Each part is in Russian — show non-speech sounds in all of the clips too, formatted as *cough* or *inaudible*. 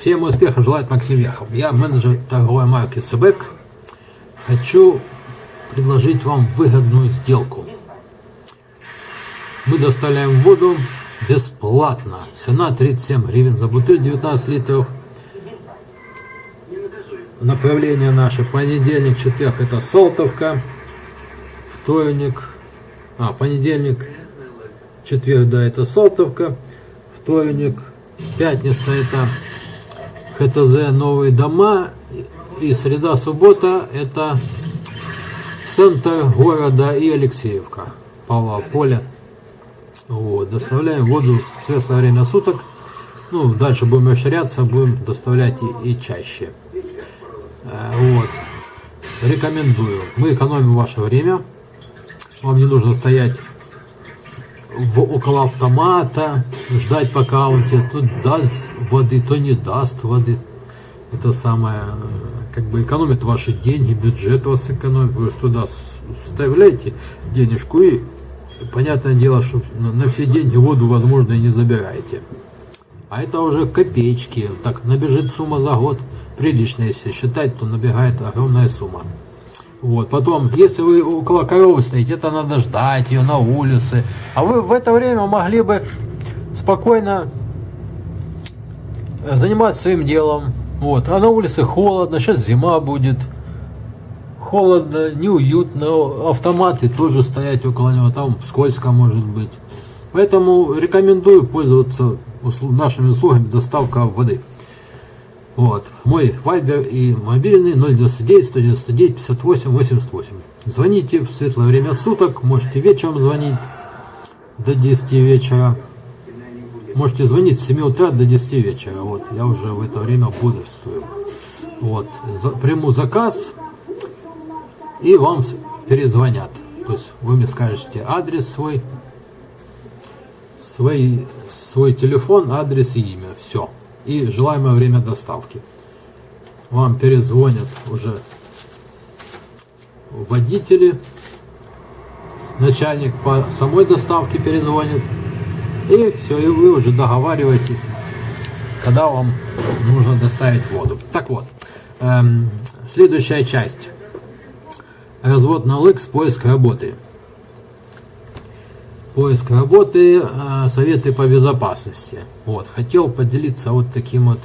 Всем успехов желает Максим Вехов. Я менеджер торговой марки Себек. Хочу предложить вам выгодную сделку. Мы доставляем воду бесплатно. Цена 37 гривен за бутыль 19 литров. Направление наше понедельник, четверг это Салтовка. Вторник, а понедельник, четверг, да, это Салтовка. Вторник, пятница это ХТЗ Новые дома. И среда, суббота это центр города и Алексеевка. Павла Поля. Вот, доставляем воду в светлое время суток. Ну, дальше будем расширяться, будем доставлять и, и чаще. Э, вот. Рекомендую. Мы экономим ваше время. Вам не нужно стоять в, около автомата, ждать пока он тебе то даст воды, то не даст воды. Это самое, как бы экономит ваши деньги, бюджет вас экономит. Вы туда вставляете денежку и понятное дело, что на все деньги воду, возможно, и не забираете. А это уже копеечки. Так, набежит сумма за год. Прилично, если считать, то набегает огромная сумма. Вот, потом, если вы около коровы стоите, это надо ждать ее на улице. А вы в это время могли бы спокойно заниматься своим делом. Вот, а на улице холодно, сейчас зима будет холодно, неуютно, автоматы тоже стоять около него, там скользко может быть. Поэтому рекомендую пользоваться нашими услугами доставка воды. Вот. Мой вайбер и мобильный 099 199 58 88. Звоните в светлое время суток, можете вечером звонить до 10 вечера. Можете звонить с 7 утра до 10 вечера. Вот, я уже в это время бодрствую. Вот, за, приму заказ, и вам перезвонят. То есть вы мне скажете адрес свой, свой, свой телефон, адрес и имя. Все. И желаемое время доставки. Вам перезвонят уже водители, начальник по самой доставке перезвонит. И все, и вы уже договариваетесь, когда вам нужно доставить воду. Так вот, эм, следующая часть развод на LX, поиск работы. Поиск работы, а, советы по безопасности. Вот, хотел поделиться вот таким вот.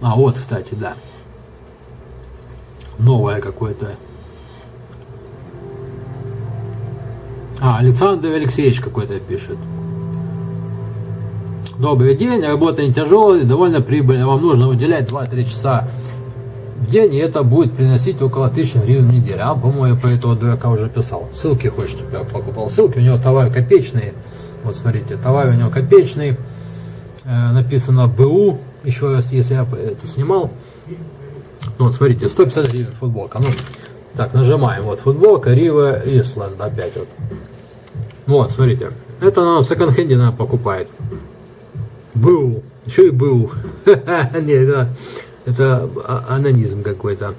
А, вот, кстати, да. Новое какое-то. А, Александр Алексеевич какой-то пишет. Добрый день, работа не тяжелая, довольно прибыльная. Вам нужно уделять 2-3 часа в день, и это будет приносить около 1000 гривен в неделю. А, по-моему, я по этого дурака уже писал. Ссылки хочет, чтобы я покупал ссылки. У него товары копеечные. Вот, смотрите, товар у него копеечный. Э, написано БУ. Еще раз, если я это снимал. Вот, смотрите, 150 гривен футболка. Ну, так, нажимаем. Вот, футболка Рива Исланд опять вот. Вот, смотрите. Это она в секонд-хенде покупает. БУ. Еще и БУ. *laughs* Нет, да. Это анонизм какой-то.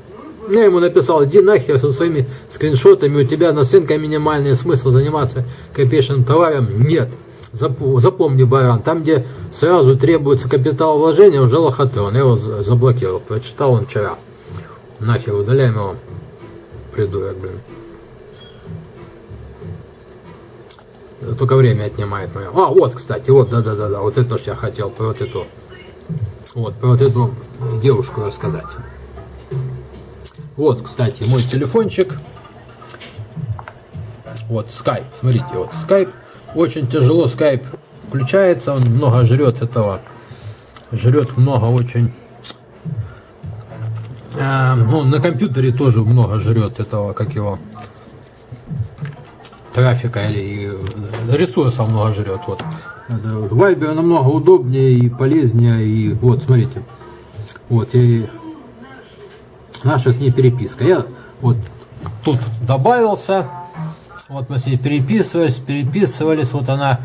Я ему написал, иди нахер со своими скриншотами, у тебя наценка минимальный смысл заниматься копеечным товаром? Нет. Запомни, баран, там, где сразу требуется капитал вложения, уже лохотрон. Я его заблокировал, прочитал он вчера. Нахер, удаляем его. Придурок, блин. Только время отнимает мое. А, вот, кстати, вот, да-да-да, вот это что я хотел, про вот эту вот, про вот эту девушку рассказать. Вот, кстати, мой телефончик. Вот, скайп, смотрите, вот, скайп. Очень тяжело скайп включается, он много жрет этого. Жрет много очень. А, ну, на компьютере тоже много жрет этого, как его, трафика или ресурсов много жрет. Вот. Вайбер намного удобнее и полезнее. И вот, смотрите. Вот, и наша с ней переписка. Я вот тут добавился. Вот мы с ней переписывались, переписывались. Вот она,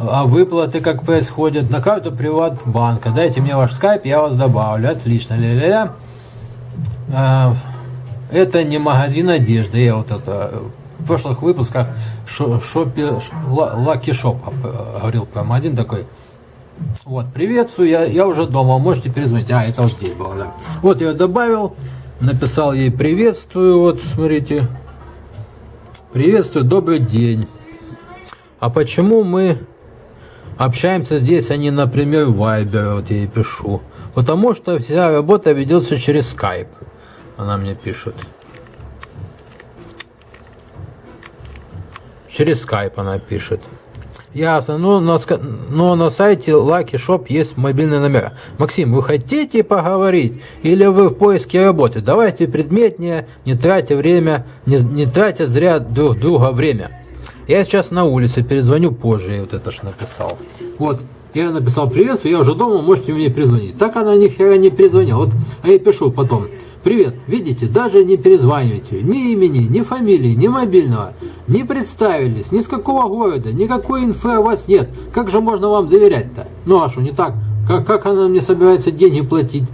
а выплаты как происходят на карту Приватбанка. Дайте мне ваш скайп, я вас добавлю. Отлично. Ля -ля -ля. Это не магазин одежды. Я вот это в прошлых выпусках шопе, Lucky Shop говорил про магазин такой. Вот, приветствую, я, я уже дома, можете перезвонить. А, это вот здесь было, да. Вот я добавил, написал ей приветствую, вот, смотрите. Приветствую, добрый день. А почему мы общаемся здесь, а не, например, в Viber, вот я ей пишу? Потому что вся работа ведется через Skype. Она мне пишет. Через Skype она пишет. Ясно. Но на, но на сайте Lucky Shop есть мобильный номер. Максим, вы хотите поговорить? Или вы в поиске работы? Давайте предметнее, не тратя время, не, не тратя зря друг друга время. Я сейчас на улице, перезвоню позже. Я вот это ж написал. Вот. Я написал приветствую, я уже дома, можете мне перезвонить. Так она ни хера не перезвонила. Вот, а я пишу потом. Привет, видите, даже не перезванивайте, ни имени, ни фамилии, ни мобильного, не представились, ни с какого города, никакой инфы о вас нет. Как же можно вам доверять-то? Ну а что, не так? Как, как она мне собирается деньги платить?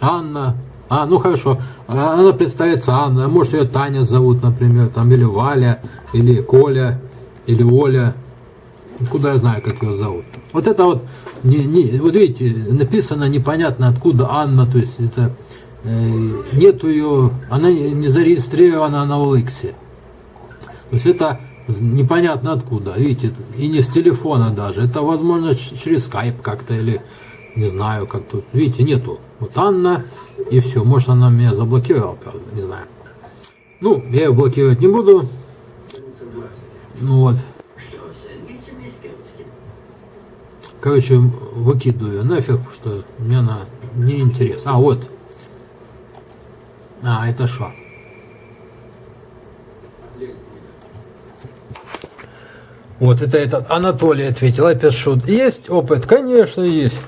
Анна. А, ну хорошо. А, она представится Анна. Может ее Таня зовут, например, там, или Валя, или Коля, или Оля. Куда я знаю, как ее зовут. Вот это вот, не, не, вот видите, написано непонятно откуда Анна, то есть это Э, нету ее, она не зарегистрирована на OLX. То есть это непонятно откуда, видите, и не с телефона даже. Это возможно через скайп как-то или не знаю, как тут. Видите, нету. Вот Анна и все. Может она меня заблокировала, правда, не знаю. Ну, я ее блокировать не буду. Ну вот. Короче, выкидываю нафиг, что мне она не интересна. А вот, а, это что? Вот это этот Анатолий ответил, опять шут. Есть опыт? Конечно, есть.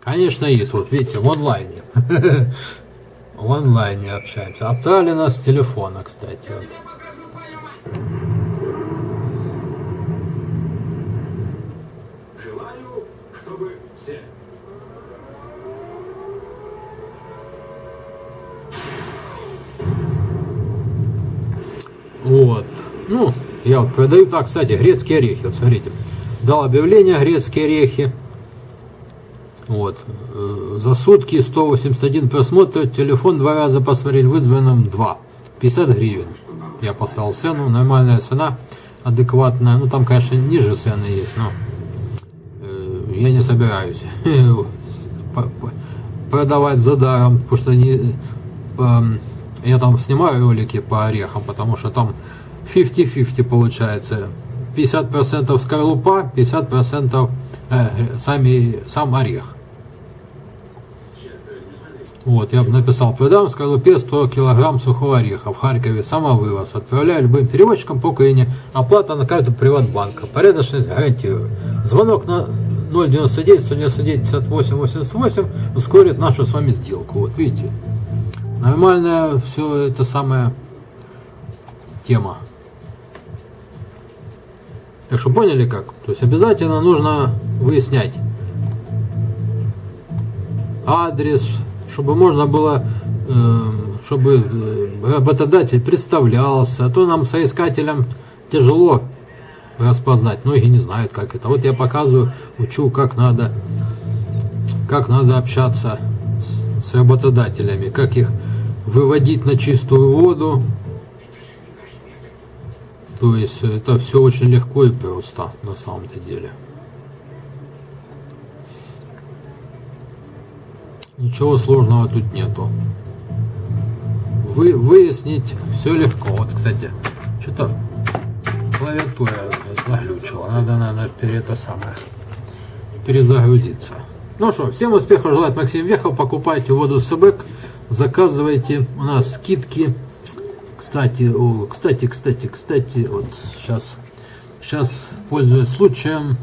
Конечно, есть. Вот видите, в онлайне. *laughs* В онлайне общаемся. Оптали нас с телефона, кстати. Вот. Я вот продаю так, кстати, грецкие орехи. Вот смотрите. Дал объявление грецкие орехи. Вот. Э, за сутки 181 просмотр. Телефон два раза посмотрели. Вызванным 2. 50 гривен. Я поставил цену. Нормальная цена. Адекватная. Ну, там, конечно, ниже цены есть, но э, я не собираюсь *laughs* продавать за даром, потому что не, я там снимаю ролики по орехам, потому что там 50-50 получается. 50% скорлупа, 50% э, сами, сам орех. Вот, я написал, продам в скорлупе 100 килограмм сухого ореха в Харькове, самовывоз. Отправляю любым переводчикам по Украине. Оплата на карту Приватбанка. Порядочность гарантирую. Звонок на 099 199 58 88 ускорит нашу с вами сделку. Вот видите. Нормальная все это самая тема. Так что поняли как? То есть обязательно нужно выяснять адрес, чтобы можно было, эм, чтобы э, работодатель представлялся, а то нам соискателям тяжело распознать. Многие не знают, как это. Вот я показываю, учу, как надо, как надо общаться с работодателями, как их выводить на чистую воду. То есть это все очень легко и просто на самом-то деле. Ничего сложного тут нету. Вы, выяснить все легко. Вот, кстати, что-то клавиатура заглючила. Надо, перед это самое перезагрузиться. Ну что, всем успехов желает Максим Вехов. Покупайте воду Себек, заказывайте. У нас скидки. Кстати, о, кстати, кстати, кстати, вот сейчас, сейчас пользуясь случаем,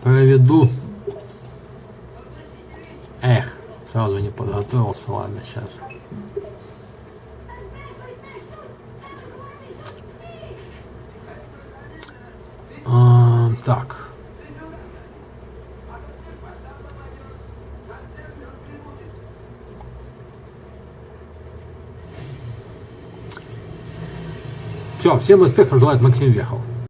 проведу. Эх, сразу не подготовился, ладно, сейчас. А, так. Все, всем успехов желает Максим Вехов.